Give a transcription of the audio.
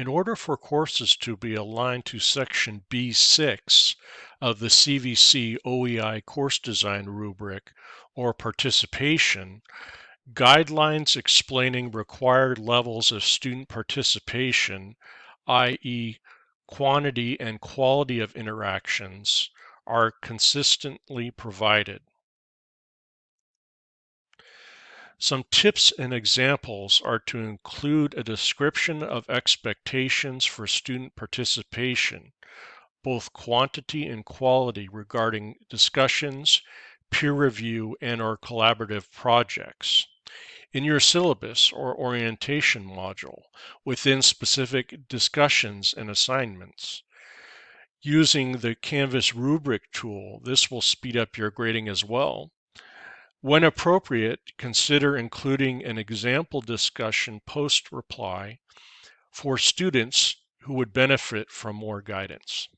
In order for courses to be aligned to Section B6 of the CVC OEI course design rubric or participation, guidelines explaining required levels of student participation, i.e., quantity and quality of interactions, are consistently provided. Some tips and examples are to include a description of expectations for student participation, both quantity and quality regarding discussions, peer review, and or collaborative projects. In your syllabus or orientation module, within specific discussions and assignments. Using the Canvas rubric tool, this will speed up your grading as well. When appropriate, consider including an example discussion post reply for students who would benefit from more guidance.